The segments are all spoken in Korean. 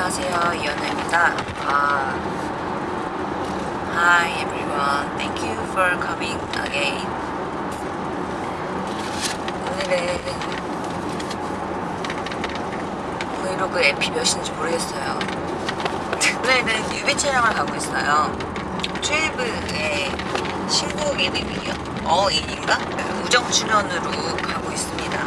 안녕하세요. 이현우입니다. uh, Hi everyone. Thank you for coming again. 오늘은 브이로그 앱이 몇인지 모르겠어요. 오늘은 뮤비 촬영을 가고 있어요. 트리브의 신곡 이름이 어인인가? 우정 출연으로 가고 있습니다.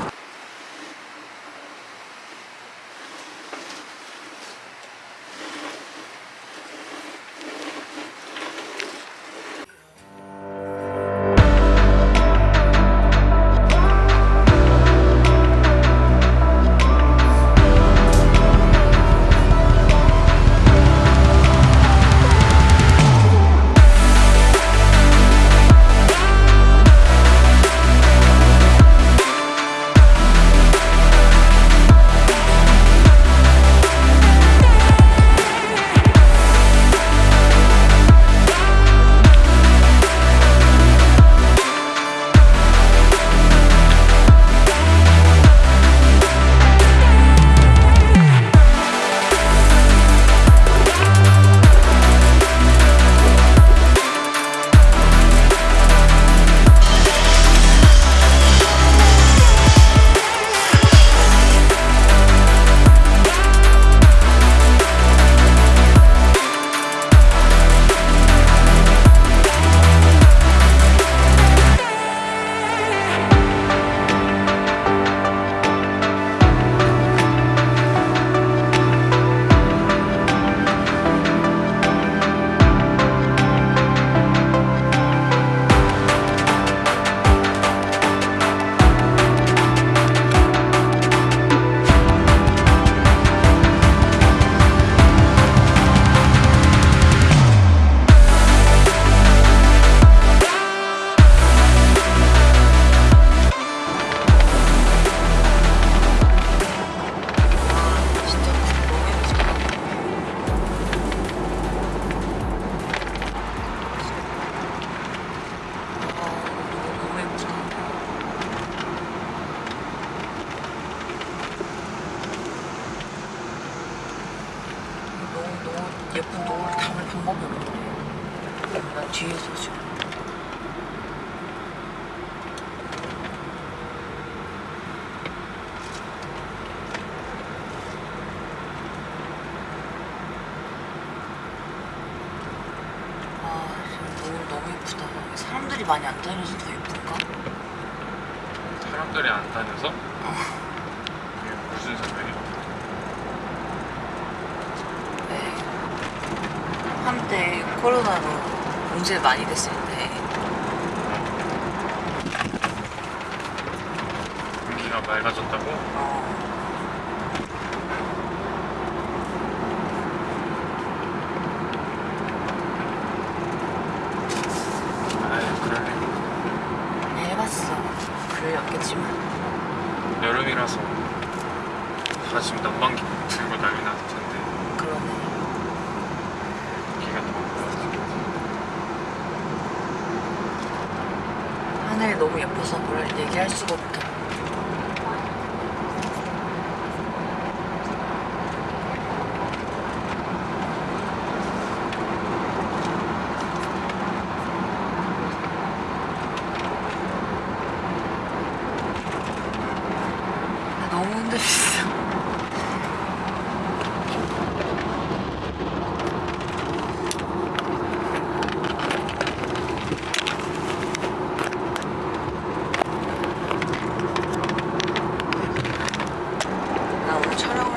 맑아졌다고?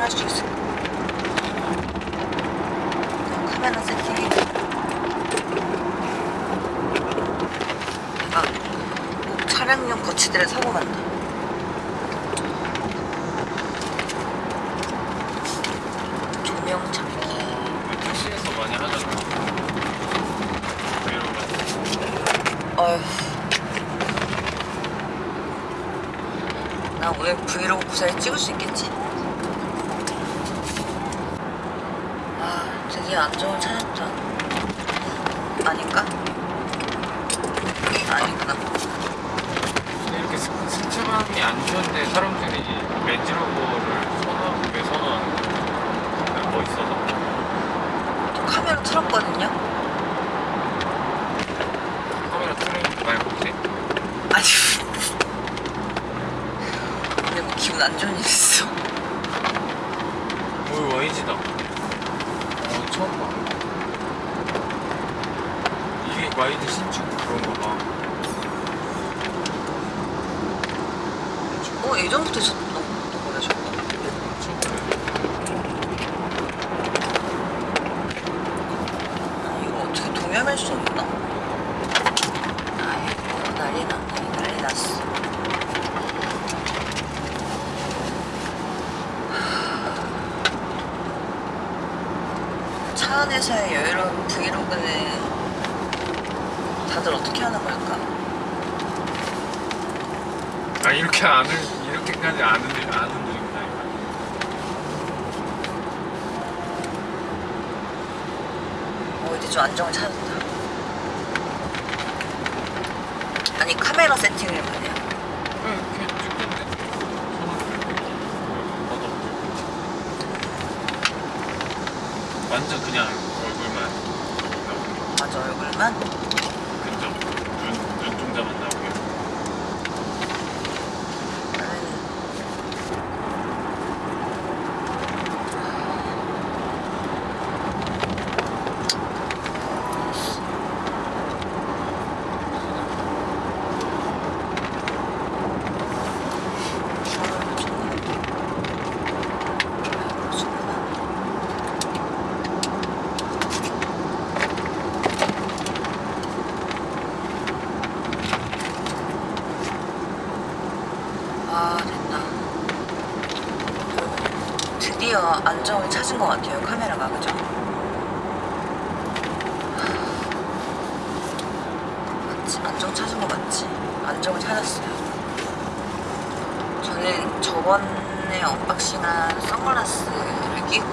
questions. 있어. 오 YG다. 어 처음 봐. 이게 YG 신축 그런가 봐어 예전부터 있었던 거야 저거. 처음 보네 아니, 이거 어떻게 동염할 수 없나? 아이고 난리 났네 난리 났어. 차 안에서의 여유로운 브이로그는 다들 어떻게 하는 걸까? 아 이렇게 아는 이렇게까지 아는 일 아는 일이구나 이거. 어 이제 좀 안정을 찾았다. 아니 카메라 세팅을 뭐냐? 응 그냥 찍던데 저는 완전 그냥 얼굴만. 맞아 얼굴만? 근접 눈 눈동자만 나오게 나는 아 됐다 드디어 안정을 찾은 것 같아요 카메라가 그죠? 맞지? 안정 찾은 거 맞지? 안정을 찾았어요 저는 저번에 언박싱한 선글라스를 끼고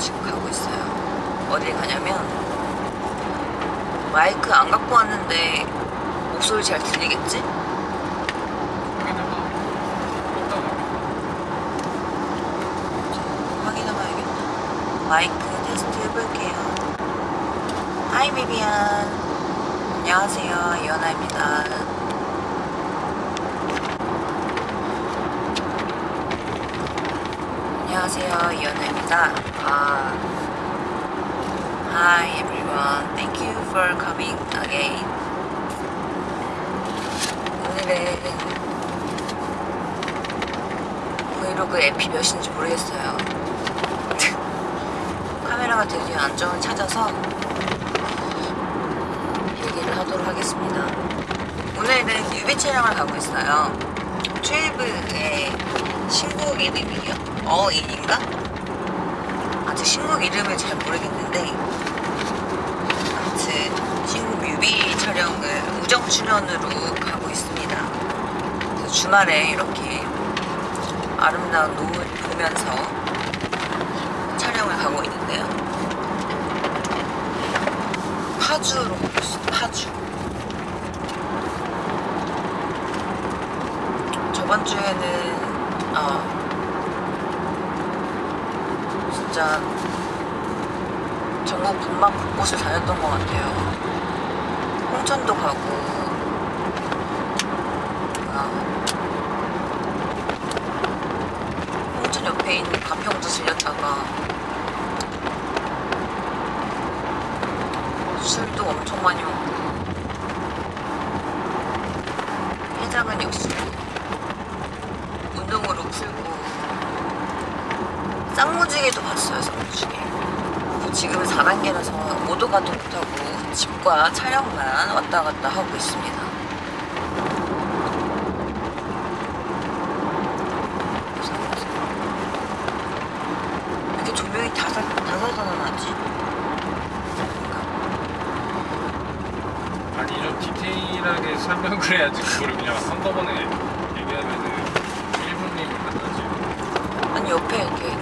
지금 가고 있어요 가냐면 마이크 안 갖고 왔는데 목소리 잘 들리겠지? 확인해봐야겠다. 마이크 테스트 해볼게요. 하이 비비안. 안녕하세요. 이현아입니다. 안녕하세요. 이현아입니다. 아. Hi everyone. Thank you for coming again. 오늘은 브이로그 앱이 몇인지 모르겠어요. 카메라가 드디어 안정을 찾아서 얘기를 하도록 하겠습니다. 오늘은 뮤비 촬영을 가고 있어요. 트웨이브의 신곡 이름이요? 어인인가? 신곡 이름을 잘 모르겠는데 아무튼 신곡 뮤비 촬영을 우정 출연으로 가고 있습니다. 주말에 이렇게 아름다운 노을 보면서 촬영을 가고 있는데요. 파주로 가고 있어요. 파주. 저번 주에는 어 진짜 전국 분막 곳곳을 다녔던 것 같아요. 홍천도 가고 아, 홍천 옆에 있는 가평도 들렸다가 술도 엄청 많이 먹고 해장은 역시 운동으로 풀고 쌍무지개도 봤어요 쌍무지개 그리고 지금은 4단계라서 오도 가도 못하고 집과 촬영만 왔다 갔다 하고 있습니다 왜 이렇게 조명이 다사, 다사다난하지? 아니 좀 디테일하게 설명을 해야지. 그거를 그냥 한꺼번에 얘기하면은 1분이면 끝나지. 아니 옆에 이렇게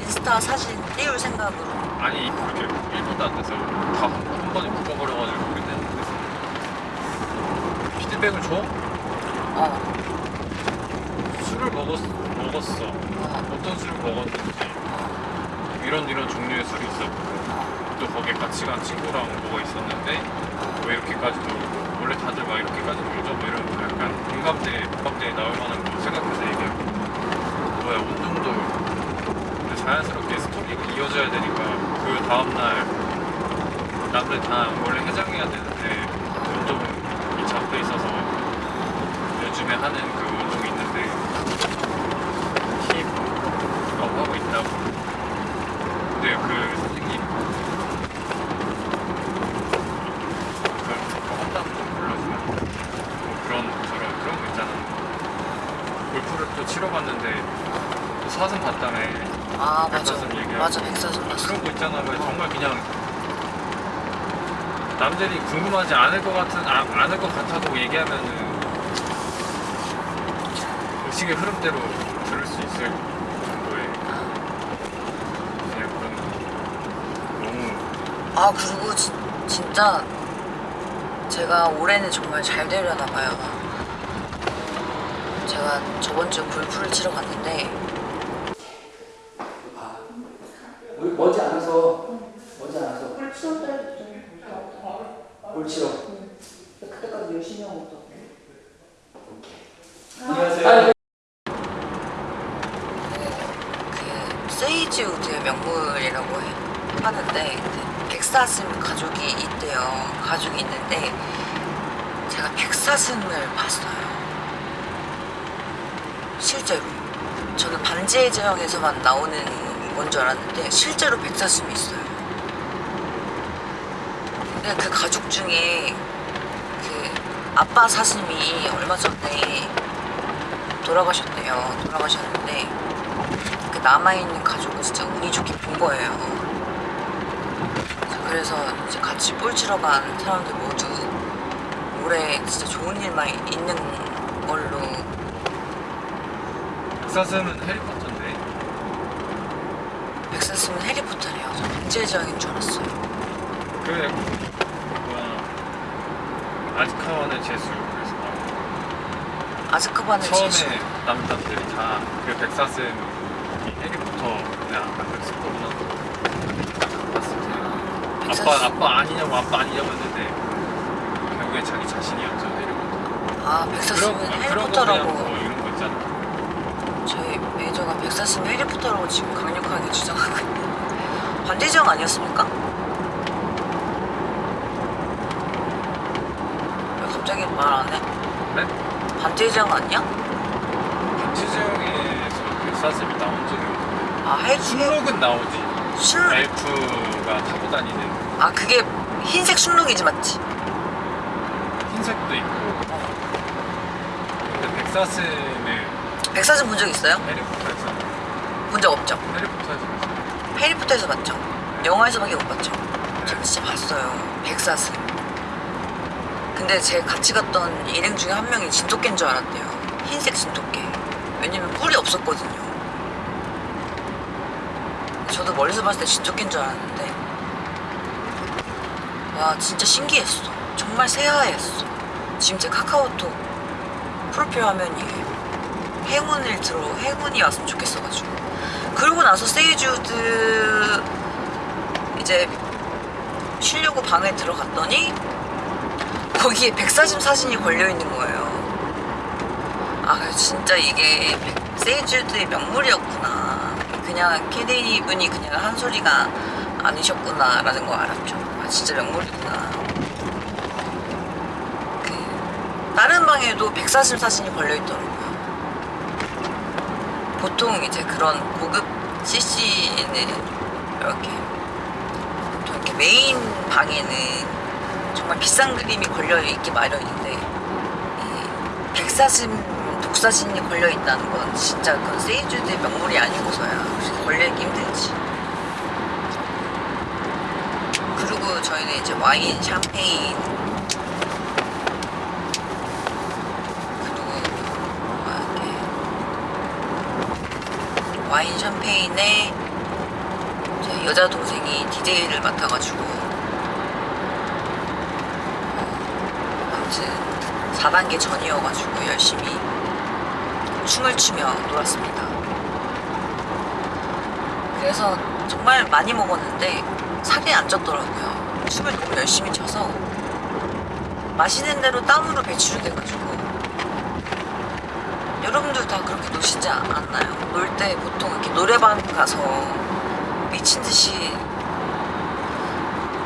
인스타 사진 띄울 생각으로. 아니 그렇게 1분도 안 돼서 다 한 번에 묶어버려가지고 끝냈는데 피드백을 줘? 어, 술을 먹었, 먹었어 어, 어떤 술을 먹었는지 어. 그게 이런 이런 종류의 술이 있었고 또 거기에 같이 간 친구랑 뭐가 있었는데 왜 이렇게까지 놀고 원래 다들 막 이렇게까지 놀죠 뭐 이런 거 약간 공감대 공감대에 나올 만한 거 생각해서 얘기하고 뭐야 운동도 근데 자연스럽게 스토리가 이어져야 되니까 그 다음날 남들 다 원래 해장해야 되는데 운동이 잡혀 있어서 요즘에 하는 그 운동이 있는데 힙업 하고 있다고. 근데 그 선생님 뭐 한다고 좀 불러주면 뭐 그런 저런 그런 거 있잖아. 골프를 또 치러 갔는데 또 사슴 봤다며. 아 맞아. 맞아 백사슴 봤어. 그런 거 있잖아. 왜 정말 그냥 남들이 궁금하지 않을 것 같은 아, 않을 것 같아도 얘기하면은 의식의 흐름대로 들을 수 있을 정도의 그냥 그런 너무 아 그리고 진, 진짜 제가 올해는 정말 잘 되려나 봐요. 제가 저번 주에 골프를 치러 갔는데 우리 머지 않아서 머지 않아서 볼 치러 그때까지 열심히 하고 있어. 안녕하세요 그 세이지우드의 명물이라고 해- 하는데 그 백사슴 가족이 있대요. 가족이 있는데 제가 백사슴을 봤어요. 실제로. 저는 반지의 제왕에서만 나오는 건 줄 알았는데 실제로 백사슴이 있어요. 근데 그 가족 중에 그 아빠 사슴이 얼마 전에 돌아가셨대요. 돌아가셨는데 그 남아있는 가족은 진짜 운이 좋게 본 거예요. 그래서 이제 같이 볼 치러 간 사람들 모두 올해 진짜 좋은 일만 있는 걸로 백사슴은 해리포터인데 백사슴은 해리포터래요. 저 제왕인 줄 알았어요. 그 뭐야 아즈카반의 제수 그래서 아즈카반의 처음에 제수. 남자들이 다 그 백사슴 이 해리포터 그냥 아까 그 스포구나 봤을 때 백사슴. 아빠 아빠 아니냐고 아빠 아니냐고 했는데 결국에 자기 자신이었죠 해리포터 아 백사슴은 그런 그런 거 그냥 해리포터라고 뭐 이런 거 있잖아 저희 매니저가 백사슴 해리포터라고 지금 강력하게 주장하거든요. 반지의 제왕 아니었습니까? 왜 갑자기 말 안 해? 네? 반지의 제왕 아니야? 김치재영에서 백사슴이 나온 적이 없는데 아 해주 순록은 나오지 술. 엘프가 타고 다니는 아 그게 흰색 순록이지 맞지? 흰색도 있고 근데 백사슴을 백사슴 본 적 있어요? 해리포터에서 본 적 없죠? 해리포터에서 봤어요. 해리포터에서 봤죠? 영화에서밖에 못 봤죠? 저 진짜 봤어요. 백사슴. 근데 제 같이 갔던 일행 중에 한 명이 진돗개인 줄 알았대요. 흰색 진돗개. 왜냐면 뿔이 없었거든요. 저도 멀리서 봤을 때 진돗개인 줄 알았는데 와 진짜 신기했어. 정말 새하였어. 지금 제 카카오톡 프로필 화면이 행운을 들어 행운이 왔으면 좋겠어가지고 그러고 나서 세이주드 이제 쉬려고 방에 들어갔더니 거기에 백사슴 사진이 걸려 있는 거예요. 아 진짜 이게 백- 세이주드의 명물이었구나. 그냥 캐디 분이 그냥 한 소리가 아니셨구나 라는 거 알았죠. 아 진짜 명물이구나. 그 다른 방에도 백사슴 사진이 걸려 있더라고요. 보통 이제 그런 고급 CC는 이렇게 이렇게 메인 방에는 정말 비싼 그림이 걸려 있기 마련인데 이 백사슴 독사진이 걸려 있다는 건 진짜 그건 세이주드의 명물이 아니고서야 그렇게 걸려 있기 힘들지. 그리고 저희는 이제 와인, 샴페인 그리고 뭐 와인 샴페인에 제 여자 동생이 DJ를 맡아가지고 어, 아무튼 4단계 전이어가지고 열심히 춤을 추며 놀았습니다. 그래서 정말 많이 먹었는데 살이 안 쪘더라고요. 춤을 너무 열심히 춰서 마시는 대로 땀으로 배출이 돼가지고 여러분들 다 그렇게 노시지 않- 않나요? 놀 때 보통 이렇게 노래방 가서 미친 듯이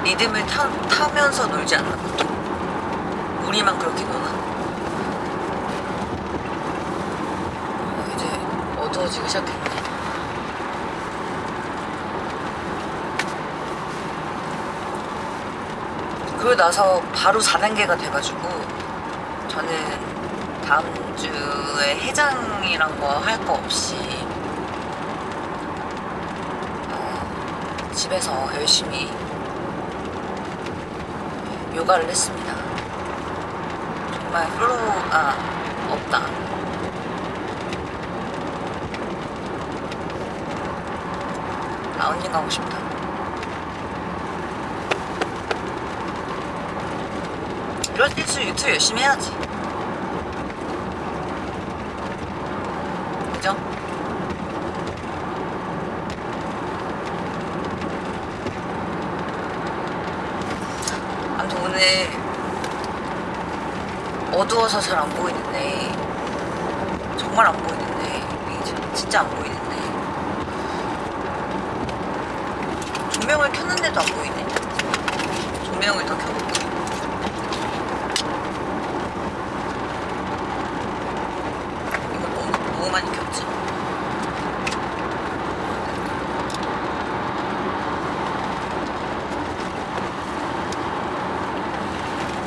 리듬을 타, 타면서 놀지 않나 보통 우리만 그렇게 노나? 어, 이제 어두워지기 시작했네. 그러고 나서 바로 4단계가 돼가지고 저는 다음 주에 해장이란 거 할 거 없이 어, 집에서 열심히 요가를 했습니다. 정말 플로우가 없다. 라운딩 가고 싶다. 이럴 때 일수록 유튜브 열심히 해야지. 그죠? 아무튼 오늘 어두워서 잘 안 보이는데 정말 안 보이는데 이게 진짜 안 보이는데 조명을 켰는데도 안 보이네 조명을 더 켜볼게 이거 너무, 많이 켰지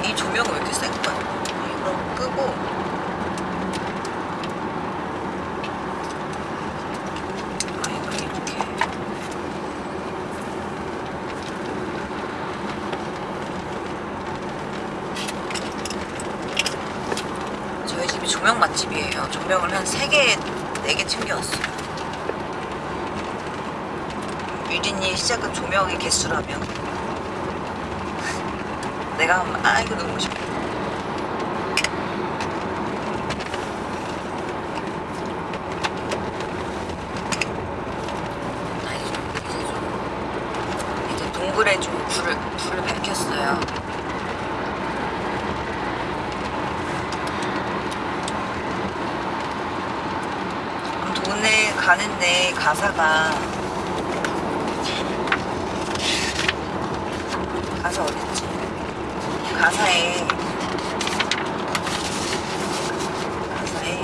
이 조명은 왜 이렇게 센 거야? 이거 끄고 아 이거 이렇게 저희 집이 조명 맛집이에요. 조명을 한 3개, 4개 챙겨왔어요. 유린이 시작은 조명의 개수라며. 내가 한번, 아, 이거 너무 싶어. 아, 이제 좀, 이제 좀, 이제 동굴에 좀 불을, 불을 밝혔어요. 아무튼 오늘 가는데 가사가 가사 어딨지? 가사에 가사에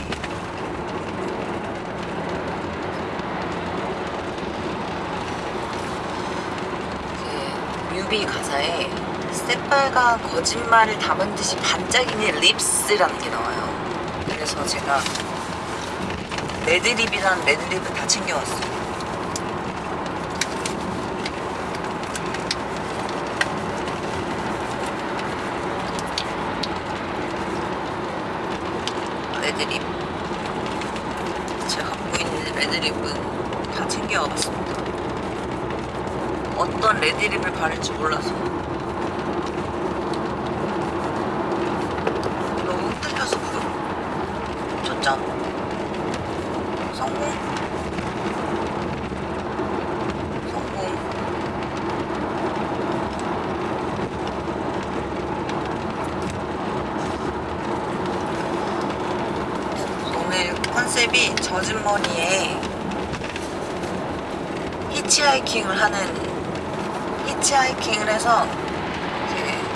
그 뮤비 가사에 새빨간 거짓말을 담은 듯이 반짝이는 립스라는 게 나와요. 그래서 제가 레드립이랑 레드립을 다 챙겨왔어요. 레드립. 제가 갖고 있는 레드립은 다 챙겨와봤습니다. 어떤 레드립을 바를지 몰라서. 너무 흔들려서 그래. 졌잖아. 성공. 성공. 오늘 컨셉이 젖은 머리에 히치하이킹을 하는 히치하이킹을 해서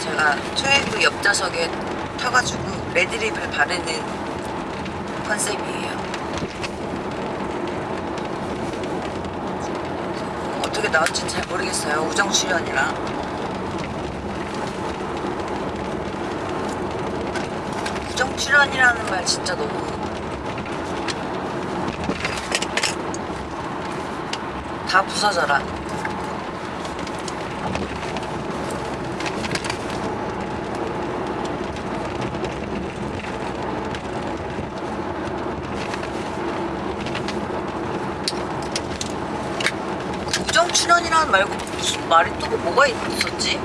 제가 트레이크 옆좌석에 타가지고 red lip을 바르는 컨셉이에요. 어떻게 나올지는 잘 모르겠어요. 우정 출연이라. 우정 출연이라는 말 진짜 너무 다 부서져라. 우정 출연이라는 말고 무슨 말이 또 뭐가 있었지?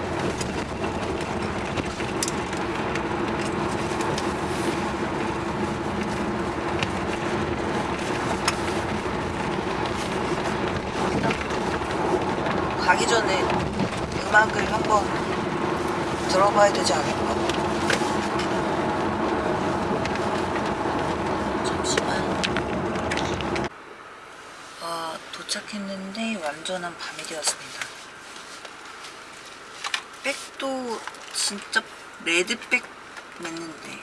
가기 전에 음악을 한번 들어봐야 되지 않을까? 잠시만. 아, 도착했는데 완전한 밤이 되었습니다. 백도 진짜 red bag 맸는데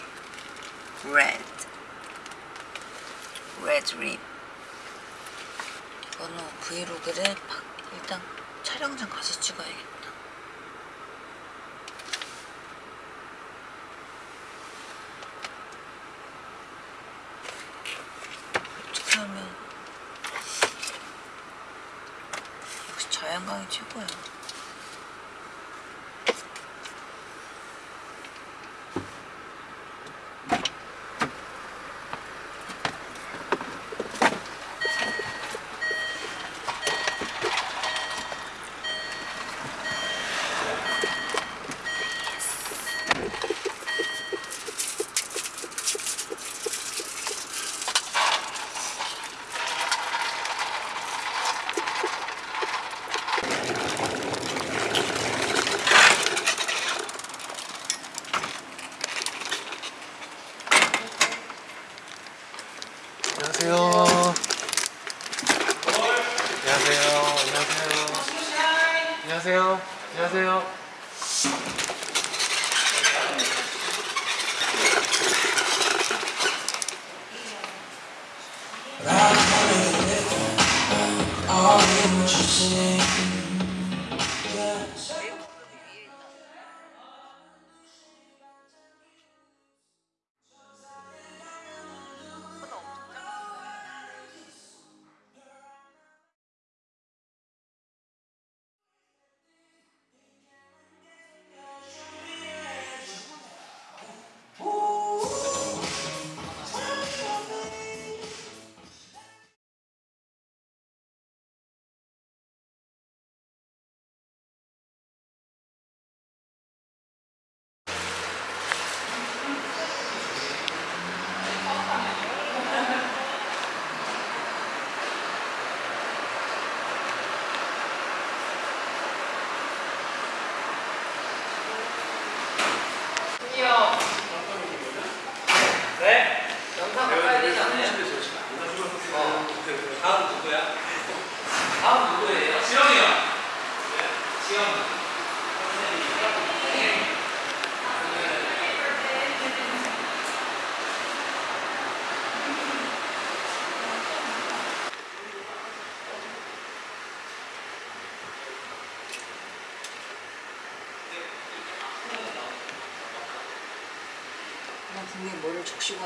red red lip 이거는 브이로그를 박- 일단 촬영장 가서 찍어야겠다 어떻게 하면 역시 자연광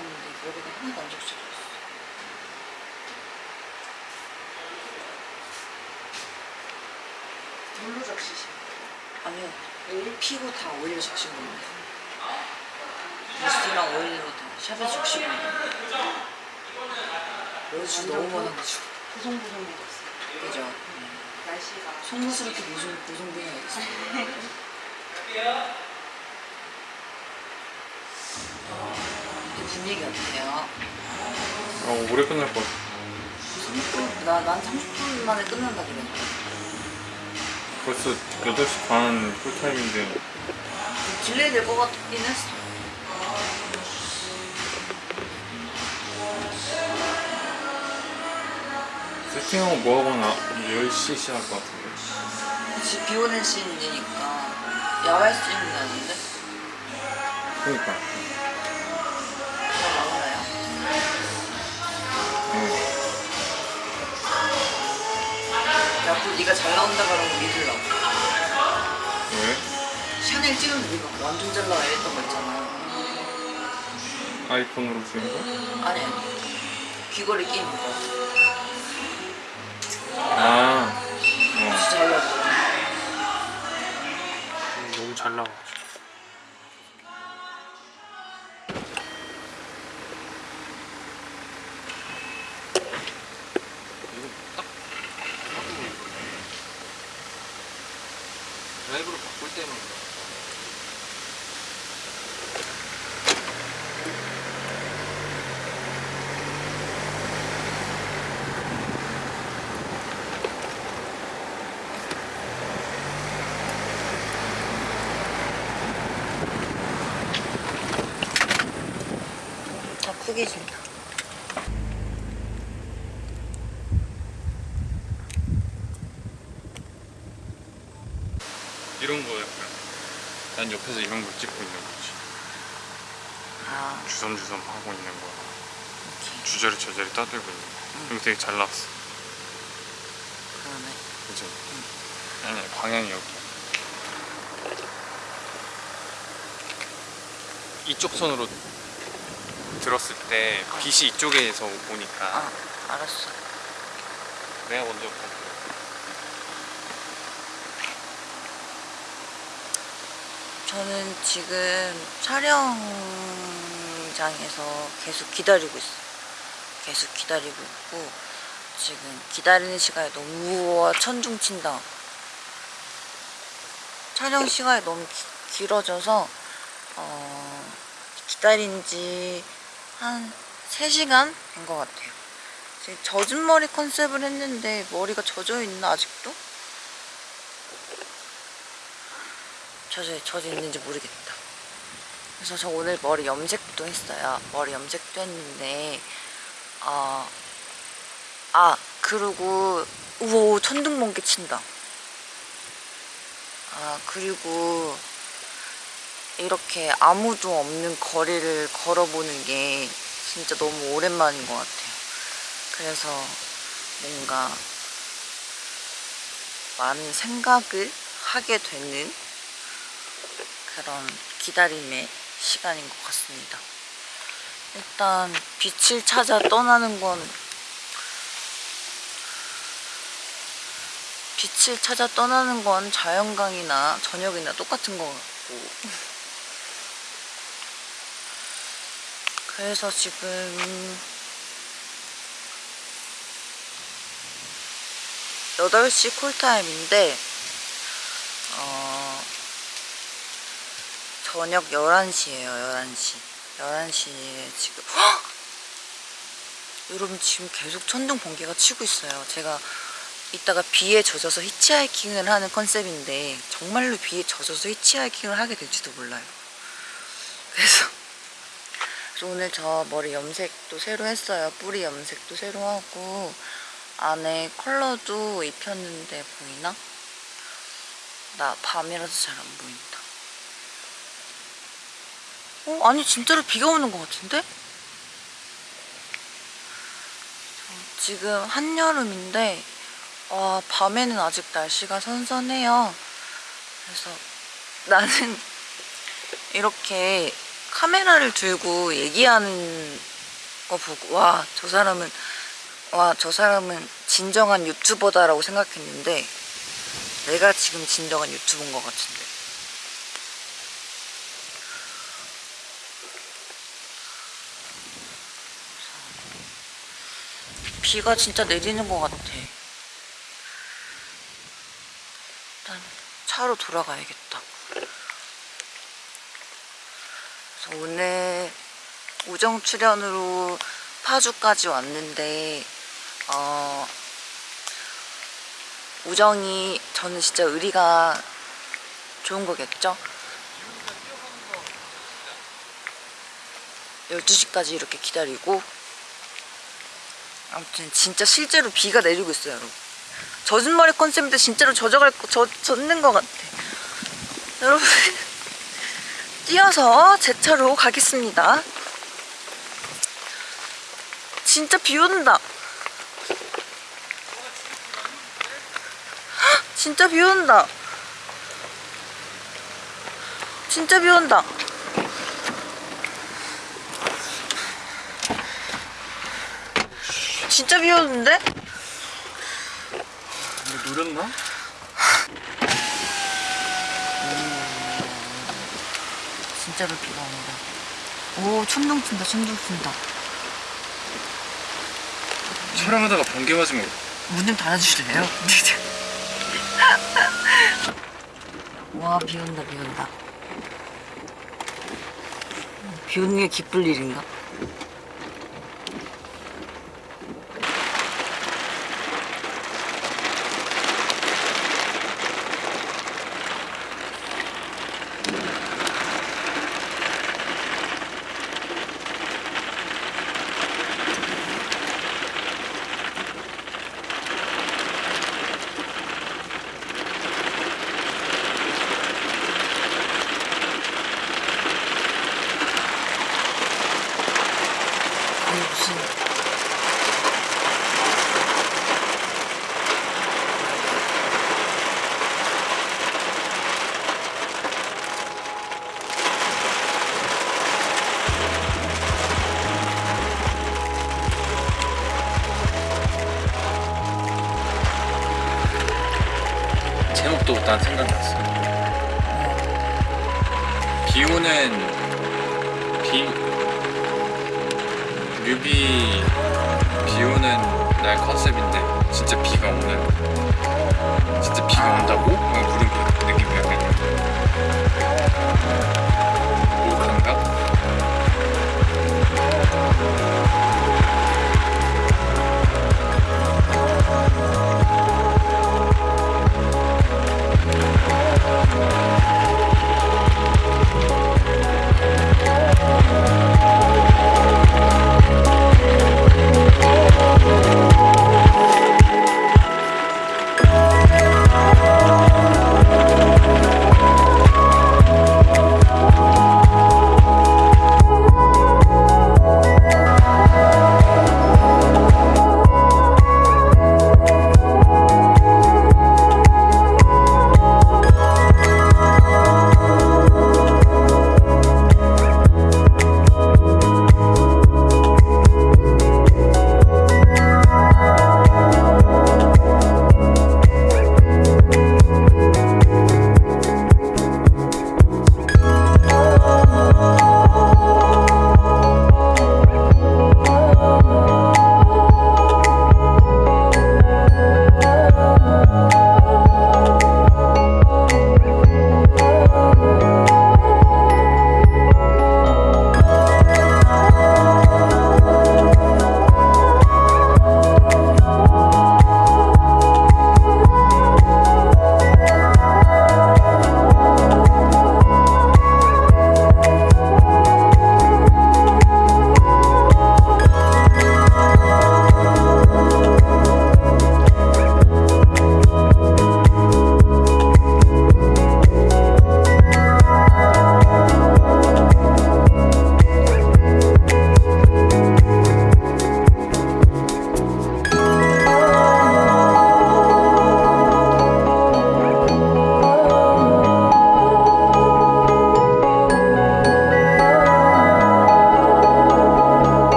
왔는데 여기다 하나도 안 왔어 물로 적시시. 아니요 일 피고 다 오일로 적신 겁니다 미스트랑 오일로 다 샵에 적시고 로즈 너무 많아가지고 부송부송해졌어. 그죠? 날씨가. 송구스럽게 고성분해가 있어 근데 분위기 어때요? 어, 오래 끝날 것 같아. 30분? 나, 난 30분 만에 끝난다 그랬는데 벌써 8시 반 call time인데. 딜레이 될것 같긴 했어 세팅하고 뭐하거나 10시 시작할 것 같은데. 그치 비 오는 씬이니까 야외 씬은 아닌데? 그니까. 야, 그 네가 잘 나온다 그러면 믿으려고 왜? 샤넬 찍은 네가 완전 잘 나와 이랬던 거 있잖아 아이폰으로 찍은 거? 아니 아니 귀걸이 끼는 거 아. 어. 진짜 잘 나왔더라 너무 잘 나와. 드라이브를 바꿀 때는 빨개진다. 이런 거 약간 난 옆에서 이런 걸 찍고 있는 거지 아, 주섬주섬 하고 있는 거야 오케이. 주저리 저저리 떠들고 있는 거 이거 되게 잘 나왔어 그러네. 그치? 아니 방향이 여기 이쪽 손으로 들었을 때 빛이 이쪽에서 오니까 아, 알았어. 내가 먼저 볼게 저는 지금 촬영장에서 계속 기다리고 있어요. 계속 기다리고 있고 지금 기다리는 시간이 너무 우와, 천둥친다. 촬영 시간이 너무 기- 길어져서 어, 기다린 지 한 3시간 된 것 같아요. 젖은 머리 컨셉을 했는데 머리가 젖어 있나 아직도? 젖어, 젖어 있는지 모르겠다. 그래서 저 오늘 머리 염색도 했어요. 머리 염색도 했는데, 아, 아, 그리고, 우와, 천둥번개 친다. 아, 그리고, 이렇게 아무도 없는 거리를 걸어보는 게 진짜 너무 오랜만인 것 같아요. 그래서 뭔가 많은 생각을 하게 되는 그런 기다림의 시간인 것 같습니다. 일단 빛을 찾아 떠나는 건 빛을 찾아 떠나는 건 자연광이나 저녁이나 똑같은 것 같고 그래서 지금 8시 콜타임인데 어, 저녁 11시에요 11시. 11시에 지금 헉! 여러분 지금 계속 천둥 번개가 치고 있어요. 제가 이따가 비에 젖어서 히치하이킹을 하는 컨셉인데 정말로 비에 젖어서 히치하이킹을 하게 될지도 몰라요. 그래서 오늘 저 머리 염색도 새로 했어요 뿌리 염색도 새로 하고 안에 컬러도 입혔는데 보이나? 나 밤이라서 잘 안 보인다 어? 아니 진짜로 비가 오는 것 같은데? 어, 지금 한여름인데 와 밤에는 아직 날씨가 선선해요 그래서 나는 이렇게 카메라를 들고 얘기하는 거 보고 와 저 사람은 와 저 사람은 진정한 유튜버다라고 생각했는데 내가 지금 진정한 유튜버인 것 같은데 비가 진짜 내리는 것 같아. 일단 차로 돌아가야겠다. 그래서 오늘 우정 출연으로 파주까지 왔는데 어, 우정이 저는 진짜 의리가 좋은 거겠죠? 12시까지 이렇게 기다리고 아무튼 진짜 실제로 비가 내리고 있어요 여러분. 젖은 머리 컨셉인데 진짜로 젖어갈 거 젖, 젖는 것 같아. 여러분 뛰어서 제 차로 가겠습니다 진짜 비 온다 헉, 진짜 비 온다 진짜 비 온다 진짜 비 오는데? 노렸나? 진짜로 비가 온다. 오, 천둥 친다, 천둥 친다. 촬영하다가 번개 맞으면 문 좀 닫아주실래요? 와, 비 온다, 비 온다. 비 오는 게 기쁠 일인가?